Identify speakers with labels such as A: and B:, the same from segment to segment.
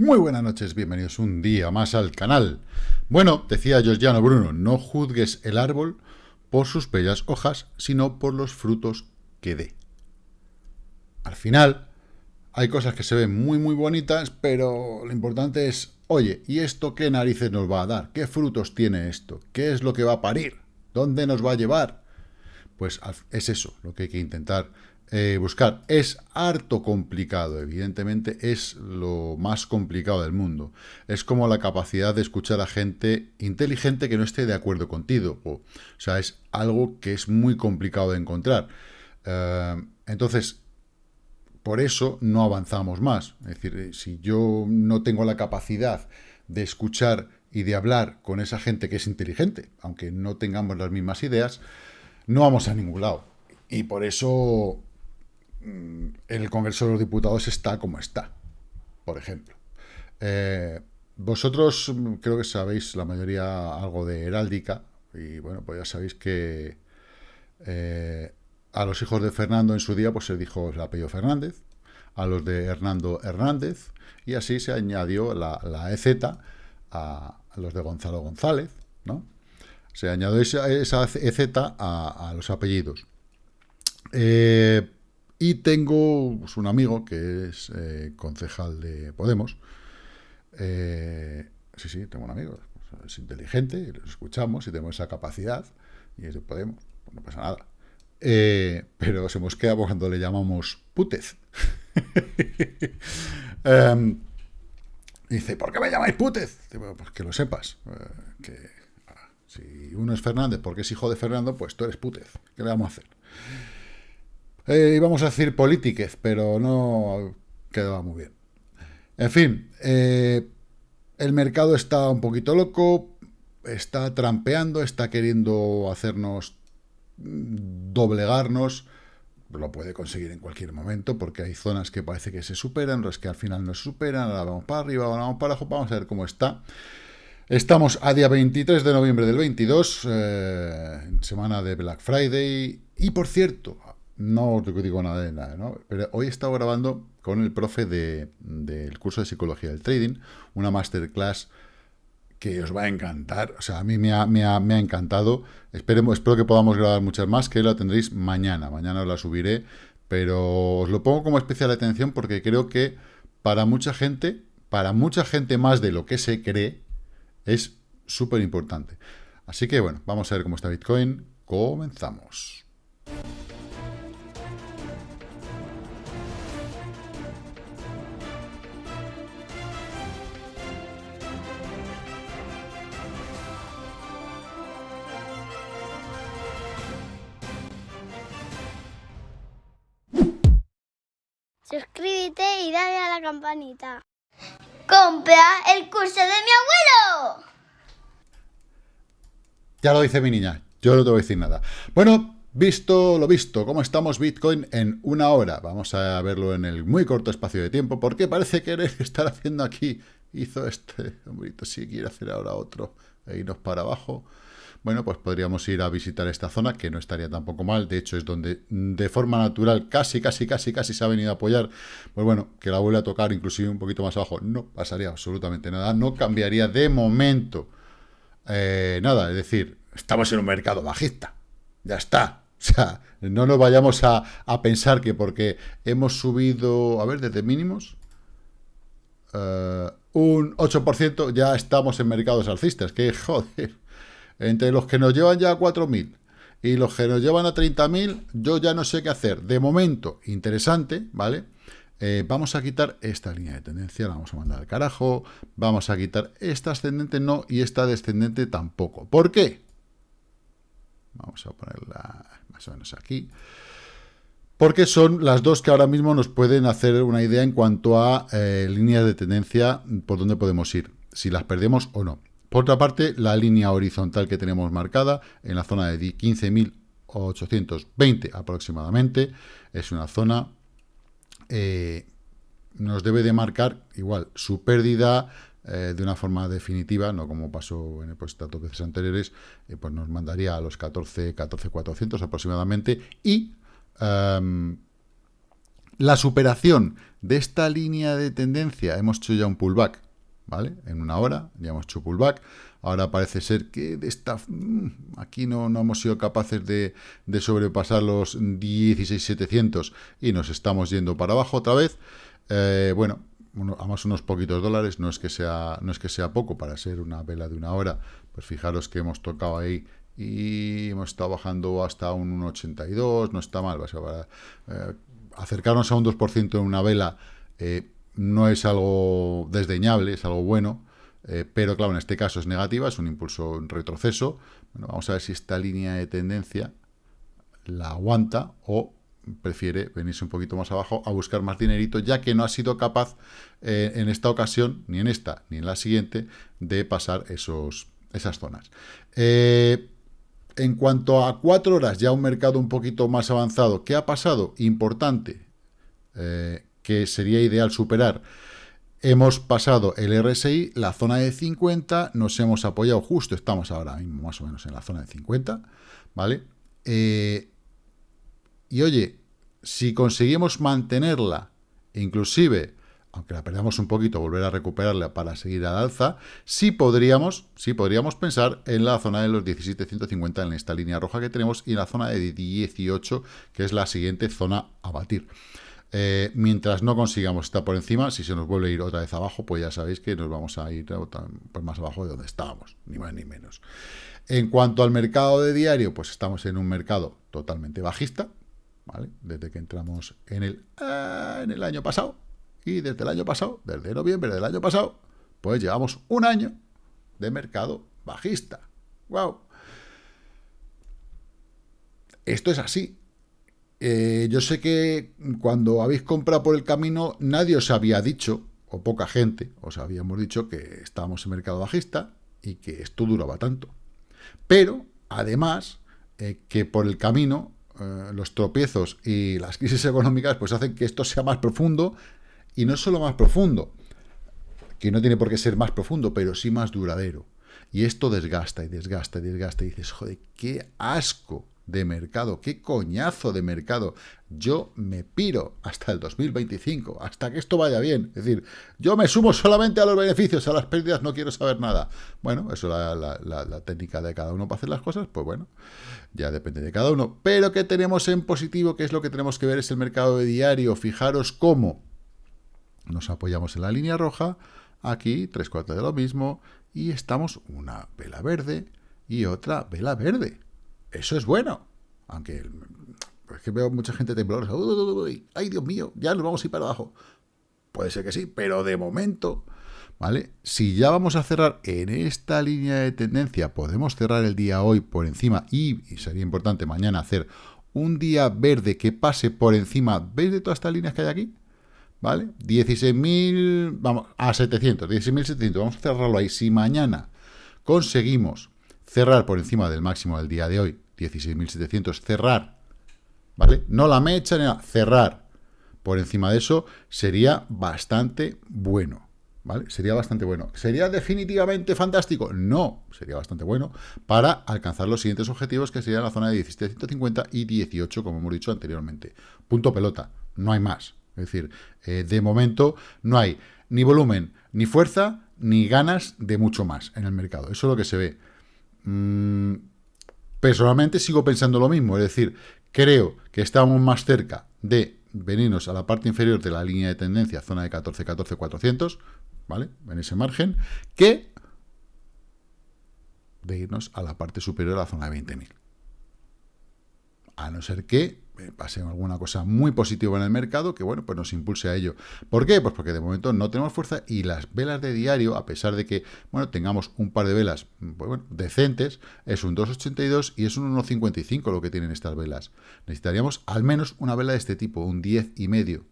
A: Muy buenas noches, bienvenidos un día más al canal. Bueno, decía Georgiano Bruno, no juzgues el árbol por sus bellas hojas, sino por los frutos que dé. Al final, hay cosas que se ven muy muy bonitas, pero lo importante es, oye, ¿y esto qué narices nos va a dar? ¿Qué frutos tiene esto? ¿Qué es lo que va a parir? ¿Dónde nos va a llevar? Pues es eso lo que hay que intentar eh, buscar. Es harto complicado, evidentemente es lo más complicado del mundo. Es como la capacidad de escuchar a gente inteligente que no esté de acuerdo contigo. O, sea, es algo que es muy complicado de encontrar. Eh, entonces, por eso no avanzamos más. Es decir, eh, si yo no tengo la capacidad de escuchar y de hablar con esa gente que es inteligente, aunque no tengamos las mismas ideas, no vamos a ningún lado. Y por eso el Congreso de los Diputados está como está, por ejemplo. Eh, vosotros mm, creo que sabéis la mayoría algo de heráldica, y bueno, pues ya sabéis que eh, a los hijos de Fernando en su día pues se dijo el apellido Fernández, a los de Hernando Hernández, y así se añadió la, la EZ a, los de Gonzalo González, ¿no? Se añadió esa, esa EZ a, los apellidos. Eh, y tengo pues, un amigo que es eh, concejal de Podemos. Eh, sí, sí, tengo un amigo. Es inteligente, lo escuchamos y tenemos esa capacidad. Y es de Podemos, pues no pasa nada. pero se mosquea cuando le llamamos putez. Em, dice, ¿por qué me llamáis putez? pues que lo sepas. que si uno es Fernández porque es hijo de Fernando, pues tú eres putez. ¿Qué le vamos a hacer? Eh, íbamos a decir polítiquez, pero no quedaba muy bien. En fin, eh, el mercado está un poquito loco, está trampeando, está queriendo hacernos doblegarnos, lo puede conseguir en cualquier momento, porque hay zonas que parece que se superan, las que al final no se superan, ahora vamos para arriba, ahora vamos para abajo, vamos a ver cómo está. Estamos a día 23 de noviembre del 22, eh, semana de Black Friday. Y por cierto, no digo nada de nada, ¿no? Pero hoy he estado grabando con el profe del curso de Psicología del Trading, una masterclass que os va a encantar. O sea, a mí me ha, me ha, encantado. Esperemos, espero que podamos grabar muchas más, que la tendréis mañana. Mañana os la subiré, pero os lo pongo como especial atención porque creo que para mucha gente, para mucha gente más de lo que se cree, es súper importante. Así que bueno, vamos a ver cómo está Bitcoin. Comenzamos.
B: Suscríbete y dale a la campanita. ¡Compra el curso de mi abuelo!
A: Ya lo dice mi niña, yo no te voy a decir nada. Bueno, visto lo visto, ¿cómo estamos Bitcoin en una hora? Vamos a verlo en el muy corto espacio de tiempo, porque parece querer estar haciendo aquí. Hizo este hombrito, si quiere hacer ahora otro e irnos para abajo bueno, pues podríamos ir a visitar esta zona, que no estaría tampoco mal, de hecho es donde de forma natural casi, casi, casi, casi se ha venido a apoyar, pues bueno, que la vuelva a tocar inclusive un poquito más abajo, no pasaría absolutamente nada, no cambiaría de momento eh, nada, es decir, estamos en un mercado bajista, ya está, o sea, no nos vayamos a, pensar que porque hemos subido, a ver, desde mínimos, eh, un 8%, ya estamos en mercados alcistas, que joder, entre los que nos llevan ya a 4.000 y los que nos llevan a 30.000, yo ya no sé qué hacer. De momento, interesante, ¿vale? Eh, vamos a quitar esta línea de tendencia, la vamos a mandar al carajo. Vamos a quitar esta ascendente no y esta descendente tampoco. ¿Por qué? Vamos a ponerla más o menos aquí. Porque son las dos que ahora mismo nos pueden hacer una idea en cuanto a eh, líneas de tendencia por dónde podemos ir, si las perdemos o no. Por otra parte, la línea horizontal que tenemos marcada en la zona de 15.820 aproximadamente es una zona eh, nos debe de marcar igual su pérdida eh, de una forma definitiva, no como pasó en pues, tantas veces anteriores, eh, pues nos mandaría a los 14, 14 400 aproximadamente y em, La superación de esta línea de tendencia, hemos hecho ya un pullback, ¿vale? En una hora, ya hemos hecho pullback. Ahora parece ser que de esta, mm, aquí no, no hemos sido capaces de, de sobrepasar los 16.700 y nos estamos yendo para abajo otra vez. Eh, bueno, además unos poquitos dólares, no es, que sea, no es que sea poco para ser una vela de una hora, pues fijaros que hemos tocado ahí y hemos estado bajando hasta un 1,82, no está mal, eh, acercarnos a un 2% en una vela eh, no es algo desdeñable, es algo bueno, eh, pero claro, en este caso es negativa, es un impulso en retroceso, bueno, vamos a ver si esta línea de tendencia la aguanta o prefiere venirse un poquito más abajo a buscar más dinerito, ya que no ha sido capaz eh, en esta ocasión, ni en esta, ni en la siguiente, de pasar esos, esas zonas. Eh, en cuanto a cuatro horas, ya un mercado un poquito más avanzado, ¿qué ha pasado? Importante, que sería ideal superar. Hemos pasado el RSI, la zona de 50, nos hemos apoyado justo, estamos ahora mismo más o menos en la zona de 50, ¿vale? y oye, si conseguimos mantenerla, inclusive, aunque la perdamos un poquito, volver a recuperarla para seguir al alza, sí podríamos, sí podríamos pensar en la zona de los 17.150 en esta línea roja que tenemos y en la zona de 18, que es la siguiente zona a batir. Eh, mientras no consigamos estar por encima, si se nos vuelve a ir otra vez abajo, pues ya sabéis que nos vamos a ir pues más abajo de donde estábamos, ni más ni menos. En cuanto al mercado de diario, pues estamos en un mercado totalmente bajista, desde que entramos en el, ah, en el año pasado, y desde el año pasado, desde noviembre del año pasado, pues llevamos un año de mercado bajista. ¡Wow! Esto es así. Eh, yo sé que cuando habéis comprado por el camino, nadie os había dicho, o poca gente, os habíamos dicho que estábamos en mercado bajista y que esto duraba tanto. Pero, además, eh, que por el camino eh, los tropiezos y las crisis económicas pues hacen que esto sea más profundo y no solo más profundo, que no tiene por qué ser más profundo, pero sí más duradero. Y esto desgasta y desgasta y desgasta y dices, joder, qué asco de mercado, qué coñazo de mercado. Yo me piro hasta el 2025, hasta que esto vaya bien. Es decir, yo me sumo solamente a los beneficios, a las pérdidas no quiero saber nada. Bueno, eso es la, técnica de cada uno para hacer las cosas, pues bueno, ya depende de cada uno. Pero que tenemos en positivo, que es lo que tenemos que ver, es el mercado de diario. Fijaros cómo nos apoyamos en la línea roja, aquí, tres cuartos de lo mismo, y estamos una vela verde y otra vela verde. Eso es bueno. Aunque es que veo mucha gente temblorosa. ¡Ay, Dios mío! Ya nos vamos a ir para abajo. Puede ser que sí, pero de momento, ¿vale? Si ya vamos a cerrar en esta línea de tendencia, podemos cerrar el día hoy por encima y, sería importante mañana hacer un día verde que pase por encima, ¿veis de todas estas líneas que hay aquí? ¿Vale? 16.000, vamos, a 700, 16.700, vamos a cerrarlo ahí. Si mañana conseguimos cerrar por encima del máximo del día de hoy, 16.700, cerrar, ¿vale? No la mecha, ni nada, cerrar por encima de eso sería bastante bueno, ¿vale? Sería bastante bueno. ¿Sería definitivamente fantástico? No, sería bastante bueno para alcanzar los siguientes objetivos que serían la zona de 17.150 y 18, como hemos dicho anteriormente. Punto pelota, no hay más. Es decir, eh, de momento no hay ni volumen, ni fuerza, ni ganas de mucho más en el mercado. Eso es lo que se ve. Mm, personalmente sigo pensando lo mismo, es decir, creo que estamos más cerca de venirnos a la parte inferior de la línea de tendencia, zona de 14, 14, 400, ¿vale? En ese margen, que de irnos a la parte superior a la zona de 20.000. A no ser que pase alguna cosa muy positiva en el mercado que, bueno, pues nos impulse a ello. ¿Por qué? Pues porque de momento no tenemos fuerza y las velas de diario, a pesar de que, bueno, tengamos un par de velas, pues decentes, es un 2,82 y es un 1,55 lo que tienen estas velas. Necesitaríamos al menos una vela de este tipo, un 10 y medio,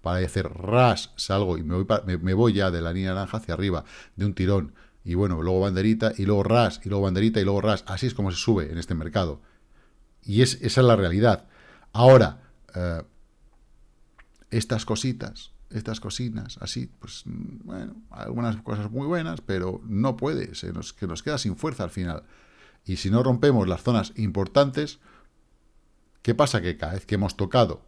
A: para hacer ras, salgo y me voy, me voy ya de la línea naranja hacia arriba, de un tirón, y bueno, luego banderita, y luego ras, y luego banderita, y luego ras. Así es como se sube en este mercado. Y es, esa es la realidad. Ahora, eh, estas cositas, estas cocinas, así, pues, bueno, algunas cosas muy buenas, pero no puede, se nos, que nos queda sin fuerza al final. Y si no rompemos las zonas importantes, ¿qué pasa? Que cada vez que hemos tocado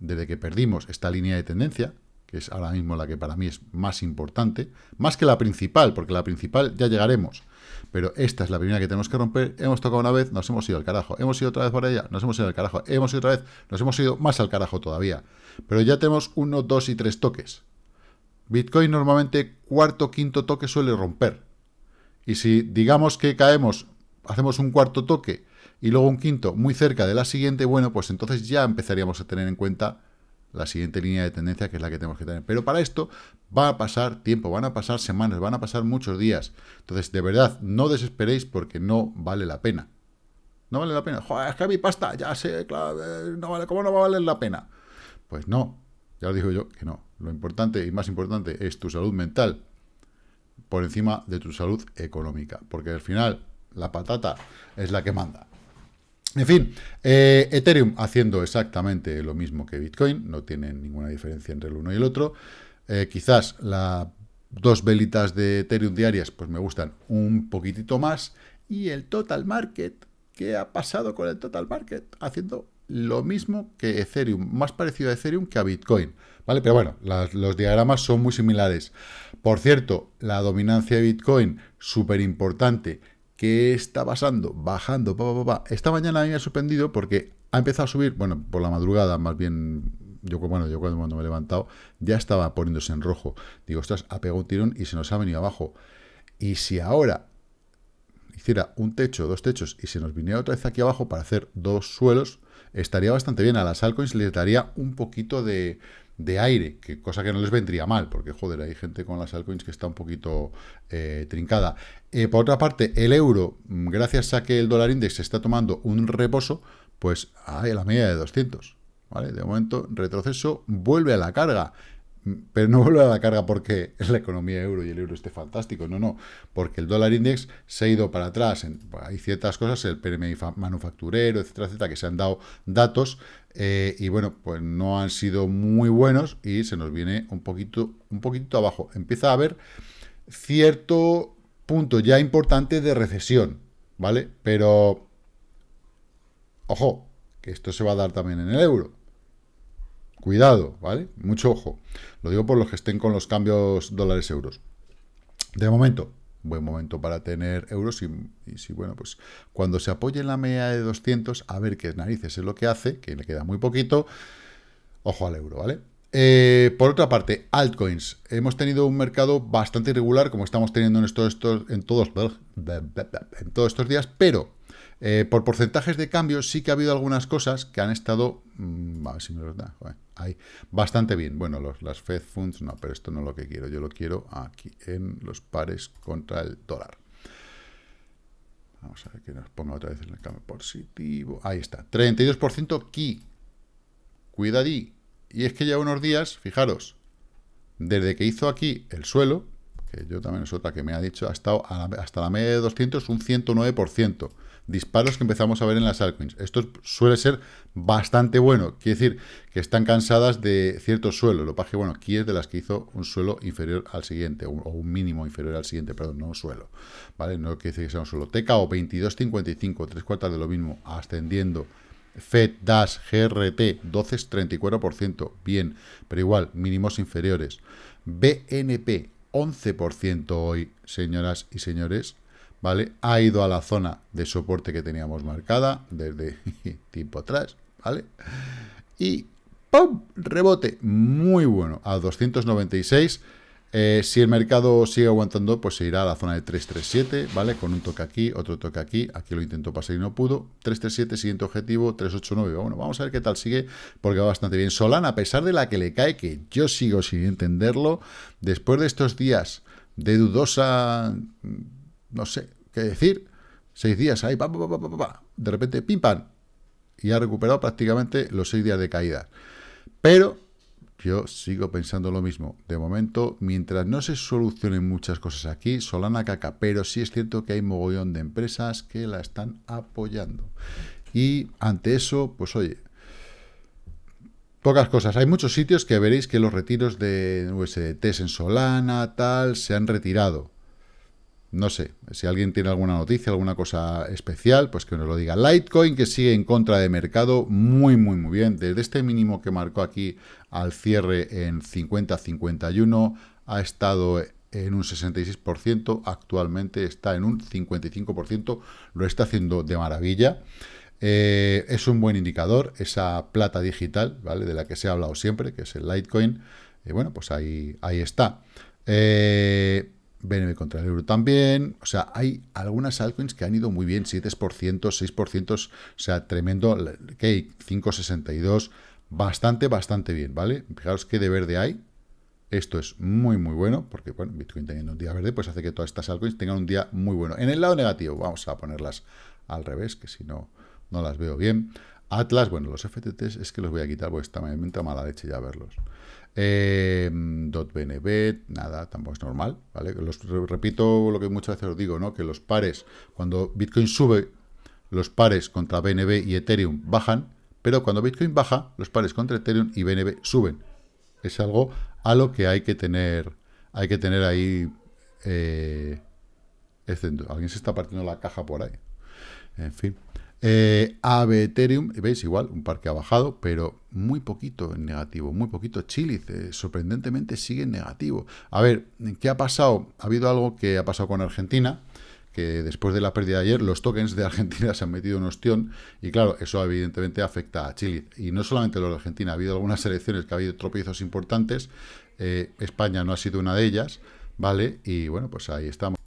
A: desde que perdimos esta línea de tendencia, que es ahora mismo la que para mí es más importante, más que la principal, porque la principal ya llegaremos, pero esta es la primera que tenemos que romper, hemos tocado una vez, nos hemos ido al carajo, hemos ido otra vez por ella, nos hemos ido al carajo, hemos ido otra vez, nos hemos ido más al carajo todavía, pero ya tenemos uno, dos y tres toques. Bitcoin normalmente cuarto, quinto toque suele romper, y si digamos que caemos, hacemos un cuarto toque y luego un quinto muy cerca de la siguiente, bueno, pues entonces ya empezaríamos a tener en cuenta la siguiente línea de tendencia que es la que tenemos que tener. Pero para esto va a pasar tiempo, van a pasar semanas, van a pasar muchos días. Entonces, de verdad, no desesperéis porque no vale la pena. No vale la pena. Joder, es que mi pasta, ya sé, claro, eh, no vale, ¿cómo no va a valer la pena? Pues no, ya lo digo yo que no. Lo importante y más importante es tu salud mental por encima de tu salud económica. Porque al final, la patata es la que manda. En fin, eh, Ethereum haciendo exactamente lo mismo que Bitcoin, no tiene ninguna diferencia entre el uno y el otro. Eh, quizás las dos velitas de Ethereum diarias pues me gustan un poquitito más. Y el total market, ¿qué ha pasado con el total market? Haciendo lo mismo que Ethereum, más parecido a Ethereum que a Bitcoin. ¿Vale? Pero bueno, los diagramas son muy similares. Por cierto, la dominancia de Bitcoin, súper importante ¿Qué está pasando? Bajando, pa, Esta mañana a mí me ha sorprendido porque ha empezado a subir, bueno, por la madrugada, más bien, yo bueno, yo cuando me he levantado, ya estaba poniéndose en rojo. Digo, ostras, ha pegado un tirón y se nos ha venido abajo. Y si ahora hiciera un techo, dos techos, y se nos viniera otra vez aquí abajo para hacer dos suelos, estaría bastante bien. A las altcoins les daría un poquito de, de aire, que cosa que no les vendría mal, porque joder, hay gente con las altcoins que está un poquito eh, trincada. Eh, por otra parte, el euro, mm, gracias a que el dólar index está tomando un reposo, pues hay la media de 200, ¿vale? De momento, retroceso, vuelve a la carga pero no vuelve a la carga porque la economía euro y el euro esté fantástico, no, no, porque el dólar index se ha ido para atrás, hay ciertas cosas, el PMI manufacturero, etcétera, etcétera, que se han dado datos eh, y bueno, pues no han sido muy buenos y se nos viene un poquito, un poquito abajo. Empieza a haber cierto punto ya importante de recesión, ¿vale? Pero, ojo, que esto se va a dar también en el euro. Cuidado, ¿vale? Mucho ojo. Lo digo por los que estén con los cambios dólares-euros. De momento, buen momento para tener euros y, si, bueno, pues cuando se apoye en la media de 200, a ver qué narices es lo que hace, que le queda muy poquito, ojo al euro, ¿vale? Eh, por otra parte, altcoins. Hemos tenido un mercado bastante irregular, como estamos teniendo en, en todos estos días, pero eh, por porcentajes de cambio sí que ha habido algunas cosas que han estado, mm, a ver si me lo da, ahí, bastante bien. Bueno, los, las Fed Funds no, pero esto no es lo que quiero. Yo lo quiero aquí, en los pares contra el dólar. Vamos a ver que nos ponga otra vez en el cambio positivo. Ahí está, 32% Ki. Cuidadí. Y es que ya unos días, fijaros, desde que hizo aquí el suelo, que yo también es otra que me ha dicho, ha estado hasta la media de 200 un 109% disparos que empezamos a ver en las altcoins. Esto suele ser bastante bueno, quiere decir que están cansadas de cierto suelo. Lo que bueno, aquí es de las que hizo un suelo inferior al siguiente, o un mínimo inferior al siguiente, perdón, no un suelo. ¿Vale? No quiere decir que sea un suelo. TKO 22.55, tres cuartas de lo mismo, ascendiendo. FED, DAS, GRT, 12,34%, bien, pero igual, mínimos inferiores. BNP, 11% hoy, señoras y señores, ¿vale? Ha ido a la zona de soporte que teníamos marcada desde tiempo atrás, ¿vale? Y ¡pum! Rebote muy bueno a 296. Eh, si el mercado sigue aguantando, pues se irá a la zona de 337, ¿vale? Con un toque aquí, otro toque aquí. Aquí lo intentó pasar y no pudo. 337, siguiente objetivo, 389. Bueno, vamos a ver qué tal sigue, porque va bastante bien. Solana, a pesar de la que le cae, que yo sigo sin entenderlo, después de estos días de dudosa no sé qué decir, seis días ahí, pa, de repente, pim, pam, y ha recuperado prácticamente los seis días de caída. Pero yo sigo pensando lo mismo. De momento, mientras no se solucionen muchas cosas aquí, Solana caca, pero sí es cierto que hay mogollón de empresas que la están apoyando. Y ante eso, pues oye, pocas cosas. Hay muchos sitios que veréis que los retiros de USDT en Solana, tal, se han retirado. No sé, si alguien tiene alguna noticia, alguna cosa especial, pues que nos lo diga. Litecoin que sigue en contra de mercado, muy, muy, muy bien. Desde este mínimo que marcó aquí al cierre en 50-51, ha estado en un 66%, actualmente está en un 55%, lo está haciendo de maravilla. Eh, es un buen indicador, esa plata digital, ¿vale? De la que se ha hablado siempre, que es el Litecoin. Y bueno, pues ahí, ahí está. Eh, BNB contra el euro también. O sea, hay algunas altcoins que han ido muy bien, 7%, 6%, o sea, tremendo. Cake, 5,62, bastante, bastante bien, ¿vale? Fijaros qué de verde hay. Esto es muy, muy bueno, porque, bueno, Bitcoin teniendo un día verde, pues hace que todas estas altcoins tengan un día muy bueno. En el lado negativo, vamos a ponerlas al revés, que si no, no las veo bien. Atlas, bueno, los FTTs es que los voy a quitar, porque está, me entra mala leche ya verlos. Eh, .bnb, nada, tampoco es normal, ¿vale? Los, repito lo que muchas veces os digo, ¿no? Que los pares, cuando Bitcoin sube, los pares contra BNB y Ethereum bajan, pero cuando Bitcoin baja, los pares contra Ethereum y BNB suben. Es algo a lo que hay que tener, hay que tener ahí... Eh, alguien se está partiendo la caja por ahí. En fin. Eh, AB Ethereum, veis, igual, un par que ha bajado, pero muy poquito en negativo, muy poquito. Chile, sorprendentemente, sigue en negativo. A ver, ¿qué ha pasado? Ha habido algo que ha pasado con Argentina, que después de la pérdida de ayer, los tokens de Argentina se han metido en ostión, y claro, eso evidentemente afecta a Chile. Y no solamente los de Argentina, ha habido algunas elecciones que ha habido tropiezos importantes, eh, España no ha sido una de ellas, ¿vale? Y bueno, pues ahí estamos.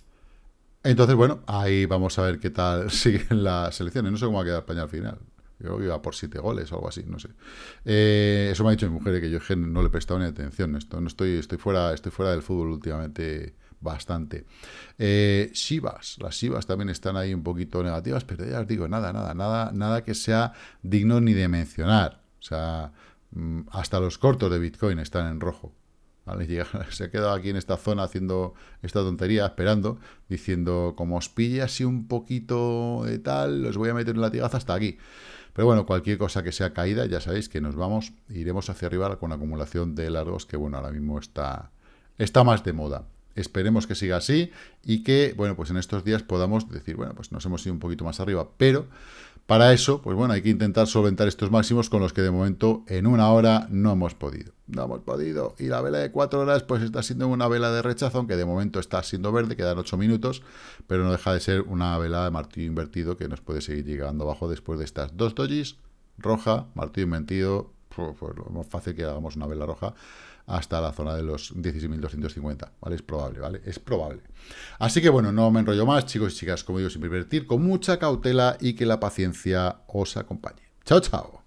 A: Entonces, bueno, ahí vamos a ver qué tal siguen las elecciones. No sé cómo va a quedar España al final. Yo creo que iba por siete goles o algo así, no sé. Eh, eso me ha dicho mi mujer, que yo no le he prestado ni atención. Esto, no estoy, estoy, fuera, estoy fuera del fútbol últimamente bastante. Eh, Shivas, las Shivas también están ahí un poquito negativas, pero ya os digo, nada, nada, nada, nada que sea digno ni de mencionar. O sea, mm, hasta los cortos de Bitcoin están en rojo. se ha quedado aquí en esta zona haciendo esta tontería, esperando, diciendo, como os pille así un poquito de tal, os voy a meter en la latigazo hasta aquí. Pero bueno, cualquier cosa que sea caída, ya sabéis que nos vamos, iremos hacia arriba con acumulación de largos, que bueno, ahora mismo está, está más de moda. Esperemos que siga así y que, bueno, pues en estos días podamos decir, bueno, pues nos hemos ido un poquito más arriba, pero para eso, pues bueno, hay que intentar solventar estos máximos con los que de momento en una hora no hemos podido. No hemos podido. Y la vela de cuatro horas pues está siendo una vela de rechazo, aunque de momento está siendo verde, quedan ocho minutos, pero no deja de ser una vela de martillo invertido que nos puede seguir llegando abajo después de estas dos dojis, roja, martillo invertido, lo más fácil que hagamos una vela roja hasta la zona de los 16.250, ¿vale? Es probable, ¿vale? Es probable. Así que bueno, no me enrollo más, chicos y chicas, como digo, sin invertir, con mucha cautela y que la paciencia os acompañe. Chao, chao.